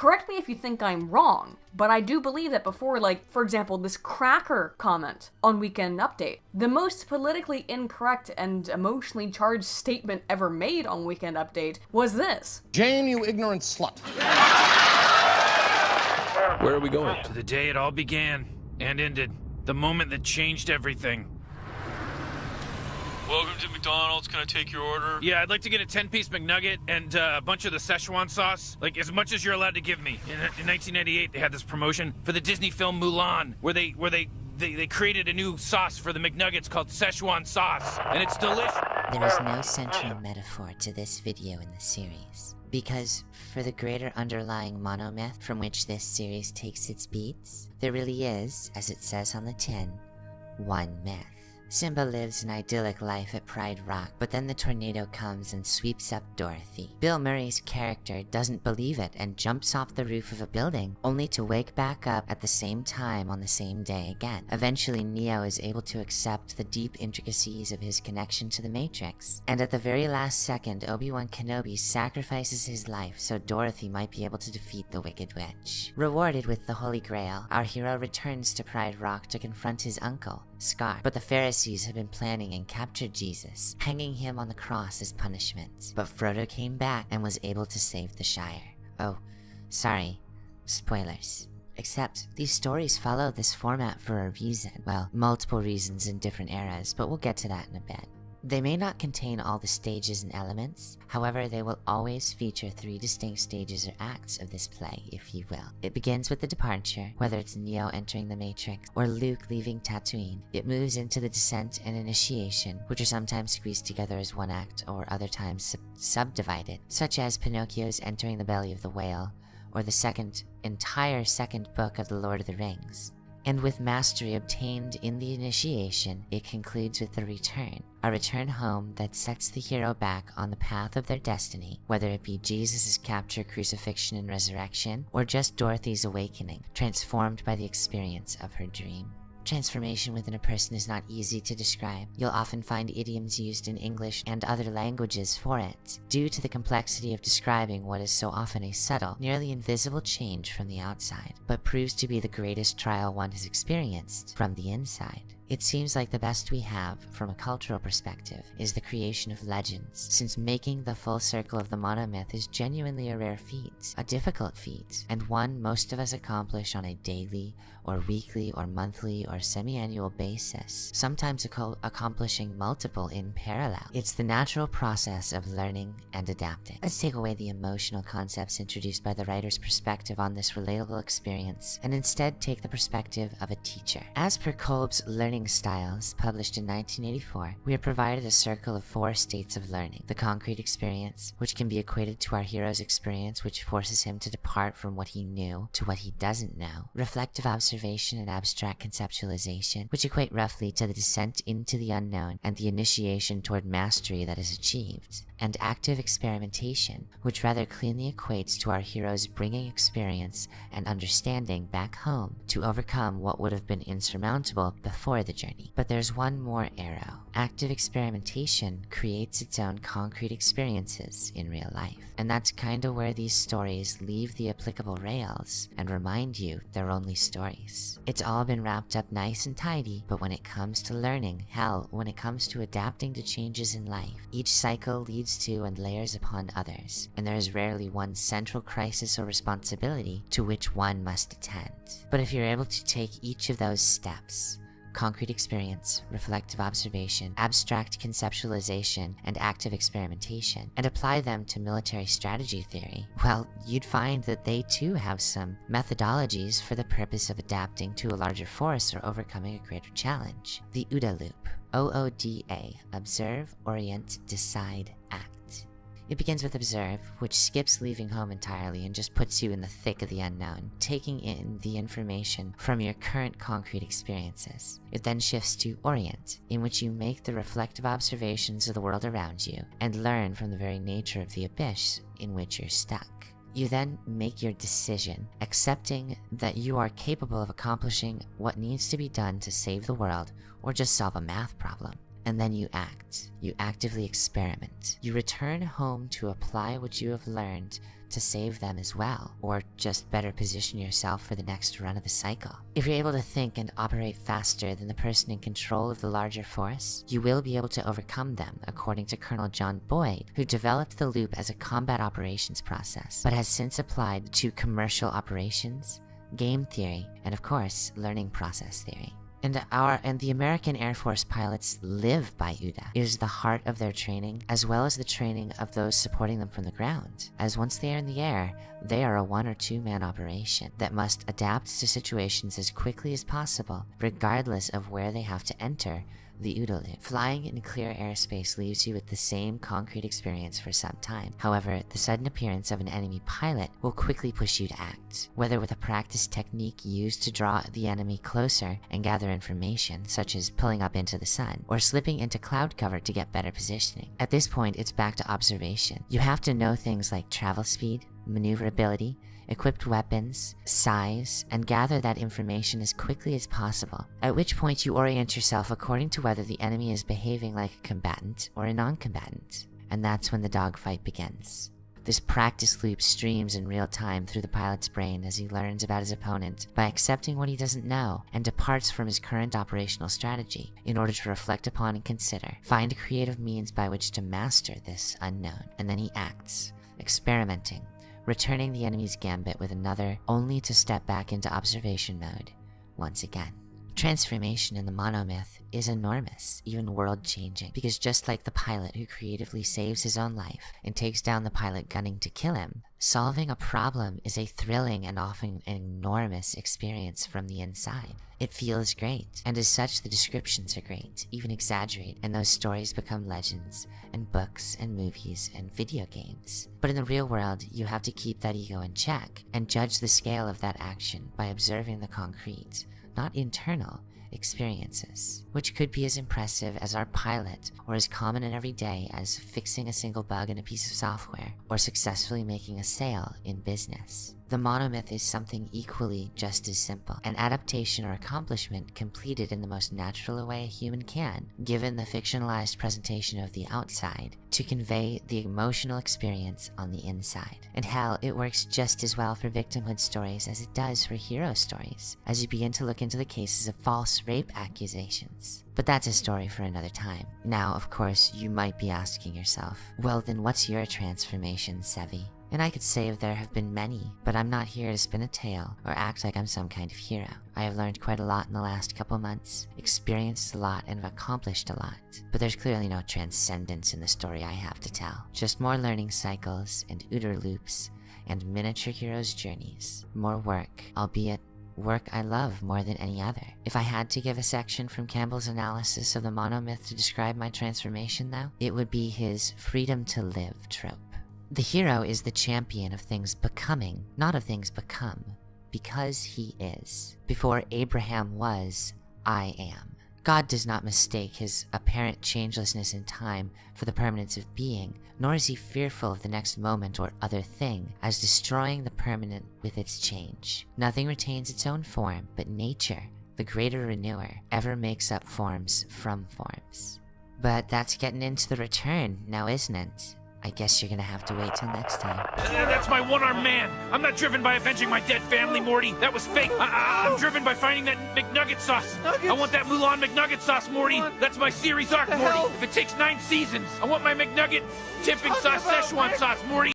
Correct me if you think I'm wrong, but I do believe that before, like, for example, this cracker comment on Weekend Update, the most politically incorrect and emotionally charged statement ever made on Weekend Update was this Jane, you ignorant slut. Where are we going? To the day it all began and ended. The moment that changed everything. Welcome to McDonald's. Can I take your order? Yeah, I'd like to get a 10-piece McNugget and uh, a bunch of the Szechuan sauce. Like, as much as you're allowed to give me. In, in 1998, they had this promotion for the Disney film Mulan, where they where they, they, they created a new sauce for the McNuggets called Szechuan sauce. And it's delicious. There is no central metaphor to this video in the series. Because for the greater underlying monomyth from which this series takes its beats, there really is, as it says on the tin, one myth. Simba lives an idyllic life at Pride Rock, but then the tornado comes and sweeps up Dorothy. Bill Murray's character doesn't believe it and jumps off the roof of a building, only to wake back up at the same time on the same day again. Eventually, Neo is able to accept the deep intricacies of his connection to the Matrix. And at the very last second, Obi-Wan Kenobi sacrifices his life so Dorothy might be able to defeat the Wicked Witch. Rewarded with the Holy Grail, our hero returns to Pride Rock to confront his uncle, Scar. But the Pharisees had been planning and captured Jesus, hanging him on the cross as punishment. But Frodo came back and was able to save the Shire. Oh, sorry. Spoilers. Except, these stories follow this format for a reason. Well, multiple reasons in different eras, but we'll get to that in a bit. They may not contain all the stages and elements, however they will always feature three distinct stages or acts of this play, if you will. It begins with the departure, whether it's Neo entering the Matrix or Luke leaving Tatooine. It moves into the descent and initiation, which are sometimes squeezed together as one act or other times sub subdivided, such as Pinocchio's entering the belly of the whale, or the second, entire second book of the Lord of the Rings. And with mastery obtained in the initiation, it concludes with the return, a return home that sets the hero back on the path of their destiny, whether it be Jesus' capture, crucifixion, and resurrection, or just Dorothy's awakening, transformed by the experience of her dream. Transformation within a person is not easy to describe. You'll often find idioms used in English and other languages for it, due to the complexity of describing what is so often a subtle, nearly invisible change from the outside, but proves to be the greatest trial one has experienced from the inside. It seems like the best we have, from a cultural perspective, is the creation of legends, since making the full circle of the monomyth is genuinely a rare feat, a difficult feat, and one most of us accomplish on a daily, or weekly, or monthly, or semi-annual basis, sometimes ac accomplishing multiple in parallel. It's the natural process of learning and adapting. Let's take away the emotional concepts introduced by the writer's perspective on this relatable experience, and instead take the perspective of a teacher. As per Kolb's Learning Styles, published in 1984, we are provided a circle of four states of learning. The concrete experience, which can be equated to our hero's experience, which forces him to depart from what he knew to what he doesn't know. Reflective observation and abstract conceptualization, which equate roughly to the descent into the unknown and the initiation toward mastery that is achieved and active experimentation, which rather cleanly equates to our heroes bringing experience and understanding back home to overcome what would have been insurmountable before the journey. But there's one more arrow. Active experimentation creates its own concrete experiences in real life. And that's kinda where these stories leave the applicable rails and remind you they're only stories. It's all been wrapped up nice and tidy, but when it comes to learning, hell, when it comes to adapting to changes in life, each cycle leads to and layers upon others, and there is rarely one central crisis or responsibility to which one must attend. But if you're able to take each of those steps, concrete experience, reflective observation, abstract conceptualization, and active experimentation, and apply them to military strategy theory, well, you'd find that they too have some methodologies for the purpose of adapting to a larger force or overcoming a greater challenge. The OODA loop. O-O-D-A. Observe, Orient, Decide, Act. It begins with observe, which skips leaving home entirely and just puts you in the thick of the unknown, taking in the information from your current concrete experiences. It then shifts to orient, in which you make the reflective observations of the world around you and learn from the very nature of the abyss in which you're stuck. You then make your decision, accepting that you are capable of accomplishing what needs to be done to save the world or just solve a math problem. And then you act. You actively experiment. You return home to apply what you have learned to save them as well, or just better position yourself for the next run of the cycle. If you're able to think and operate faster than the person in control of the larger force, you will be able to overcome them, according to Colonel John Boyd, who developed the loop as a combat operations process, but has since applied to commercial operations, game theory, and of course, learning process theory. And our and the American Air Force pilots live by OODA. It is the heart of their training, as well as the training of those supporting them from the ground. As once they are in the air, they are a one or two man operation that must adapt to situations as quickly as possible, regardless of where they have to enter the loop. Flying in clear airspace leaves you with the same concrete experience for some time. However, the sudden appearance of an enemy pilot will quickly push you to act. Whether with a practice technique used to draw the enemy closer and gather information, such as pulling up into the sun, or slipping into cloud cover to get better positioning. At this point, it's back to observation. You have to know things like travel speed, maneuverability, equipped weapons, size, and gather that information as quickly as possible, at which point you orient yourself according to whether the enemy is behaving like a combatant or a non-combatant. And that's when the dogfight begins. This practice loop streams in real time through the pilot's brain as he learns about his opponent by accepting what he doesn't know and departs from his current operational strategy in order to reflect upon and consider, find creative means by which to master this unknown, and then he acts, experimenting, returning the enemy's gambit with another, only to step back into observation mode once again. Transformation in the monomyth is enormous, even world changing, because just like the pilot who creatively saves his own life and takes down the pilot gunning to kill him, solving a problem is a thrilling and often enormous experience from the inside. It feels great, and as such, the descriptions are great, even exaggerate, and those stories become legends, and books, and movies, and video games. But in the real world, you have to keep that ego in check, and judge the scale of that action by observing the concrete, not internal, experiences, which could be as impressive as our pilot or as common and everyday as fixing a single bug in a piece of software or successfully making a sale in business. The monomyth is something equally just as simple, an adaptation or accomplishment completed in the most natural way a human can, given the fictionalized presentation of the outside, to convey the emotional experience on the inside. And hell, it works just as well for victimhood stories as it does for hero stories, as you begin to look into the cases of false rape accusations. But that's a story for another time. Now, of course, you might be asking yourself, well then what's your transformation, Sevi? And I could say there have been many, but I'm not here to spin a tale or act like I'm some kind of hero. I have learned quite a lot in the last couple months, experienced a lot, and have accomplished a lot. But there's clearly no transcendence in the story I have to tell. Just more learning cycles and OODA loops and miniature heroes' journeys. More work, albeit work I love more than any other. If I had to give a section from Campbell's analysis of the monomyth to describe my transformation though, it would be his freedom to live trope. The hero is the champion of things becoming, not of things become, because he is. Before Abraham was, I am. God does not mistake his apparent changelessness in time for the permanence of being, nor is he fearful of the next moment or other thing as destroying the permanent with its change. Nothing retains its own form, but nature, the greater renewer, ever makes up forms from forms. But that's getting into the return, now isn't it? I guess you're gonna have to wait till next time. Uh, That's my one-armed man. I'm not driven by avenging my dead family, Morty. That was fake. I, I, am driven by finding that McNugget sauce. I want that Mulan McNugget sauce, Morty. That's my series arc, Morty. If it takes nine seasons, I want my McNugget tipping sauce Szechuan sauce, Morty.